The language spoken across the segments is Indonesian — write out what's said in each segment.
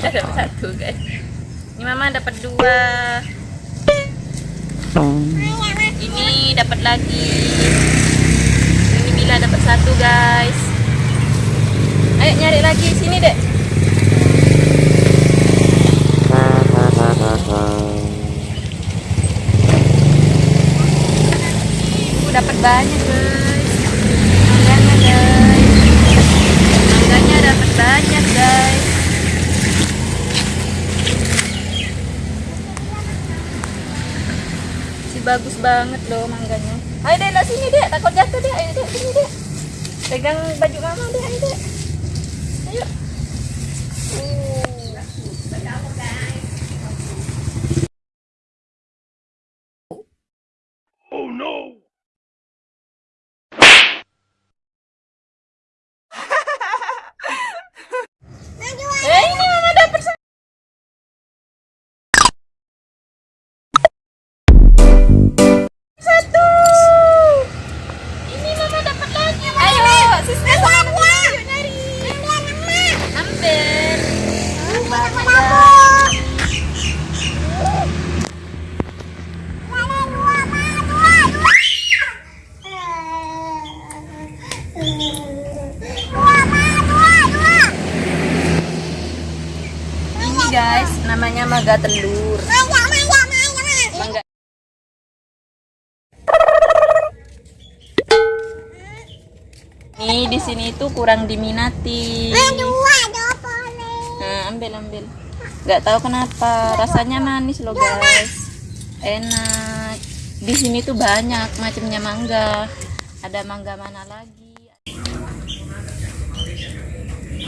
Kita dapat satu guys. Ini mama dapat dua. Ini dapat lagi. Ini Mila dapat satu guys. Ayo nyari lagi sini dek. Uh, dapat banyak guys. Mangganya guys. Mangganya dapat banyak guys. Si bagus banget loh mangganya. Ayo dek, lah sini dek, takut jatuh dek. Ayo dek, sini dek. Pegang baju mama dek, ayo dek. Ayo. Uh. Eh, Ini guys, namanya maga telur. Mangga. Nih di sini tuh kurang diminati. Nah, ambil ambil. Gak tahu kenapa, rasanya manis loh guys. Enak. Di sini tuh banyak macamnya mangga. Ada mangga mana lagi?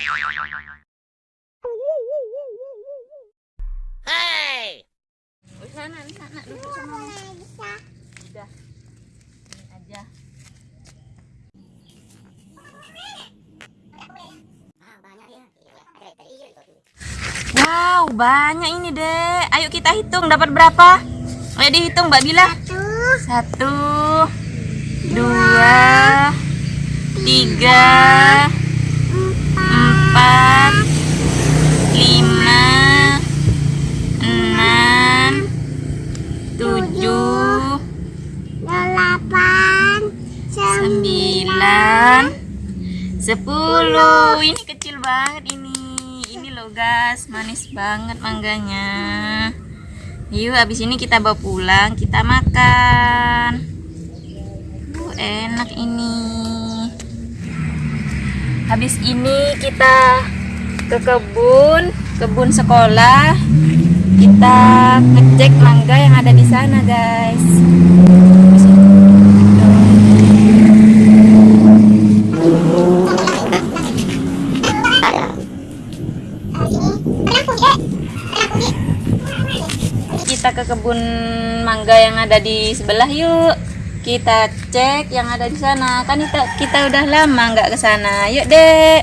Ini aja. Wow, banyak ini, Dek. Ayo kita hitung dapat berapa? Ayo dihitung, Mbak Bila. Satu, dua, tiga, empat, lima, enam, tujuh, sembilan, sepuluh. Ini kecil banget ini. Ini loh guys, manis banget mangganya. Yuk, habis ini kita bawa pulang, kita makan. Uh, enak ini. Habis ini kita ke kebun, kebun sekolah. Kita ngecek mangga yang ada di sana, guys. Kita ke kebun mangga yang ada di sebelah yuk kita cek yang ada di sana. Kan kita kita udah lama nggak ke sana. Yuk dek.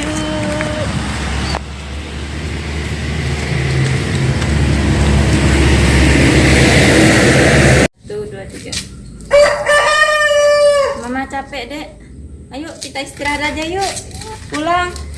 Yuk tuh dua tiga. Mama capek dek. Ayo kita istirahat aja yuk. Pulang.